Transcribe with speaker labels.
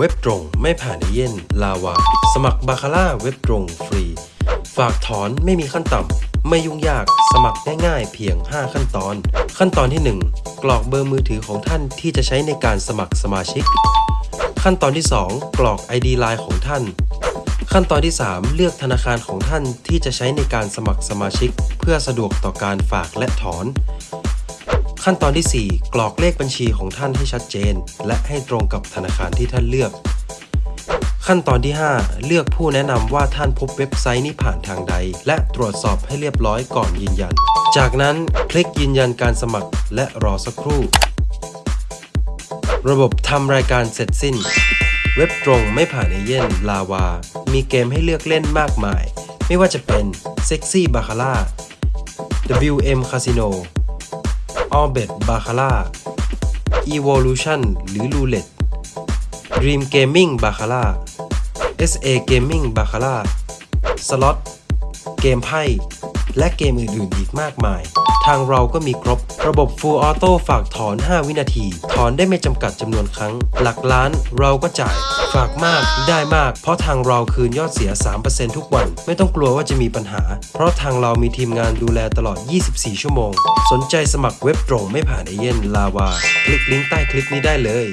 Speaker 1: เว็บตรงไม่ผ่านเอเย่นลาวา สมัครบาคาร่าเว็บตรงฟรี ฝากถอนไม่มีขั้นต่ำ ไม่ยุ่งยากสมัครง่ายๆเพียง 5 ขั้นตอน ขั้นตอนที่ 1 กรอกเบอร์มือถือของท่านที่จะใช้ในการสมัครสมาชิก ขั้นตอนที่ 2 กรอก ID ไลน์ของท่าน ขั้นตอนที่ 3 เลือกธนาคารของท่านที่จะใช้ในการสมัครสมาชิก เพื่อสะดวกต่อการฝากและถอน ขั้นตอนที่ 4 กรอกเลขบัญชีของท่านให้ชัดเจน และให้ตรงกับธนาคารที่ท่านเลือก ขั้นตอนที่ 5 เลือกผู้แนะนำว่าท่านพบเว็บไซต์นี้ผ่านทางใด และตรวจสอบให้เรียบร้อยก่อนยืนยัน จากนั้นคลิกยืนยันการสมัครและรอสักครู่ ระบบทำรายการเสร็จสิ้น เว็บตรงไม่ผ่านเอเย่นลาวา มีเกมให้เลือกเล่นมากมาย ไม่ว่าจะเป็น Sexy Baccarat WM Casino Orbit Baccarat Evolution หรือ Roulette Dream Gaming b a c a r a SA Gaming b a c a r a Slot เกมไพ่ และเกมอื่นๆอีกมากมาย ทางเราก็มีครบ ระบบ Full Auto ฝากถอน 5 วินาที ถอนได้ไม่จำกัดจำนวนครั้ง หลักล้านเราก็จ่าย ฝากมากได้มาก เพราะทางเราคืนยอดเสีย 3%ทุกวัน ไม่ต้องกลัวว่าจะมีปัญหา เพราะทางเรามีทีมงานดูแลตลอด 24 ชั่วโมง สนใจสมัครเว็บตรงไม่ผ่านเอเย่นลาวา คลิกลิงก์ใต้คลิปนี้ได้เลย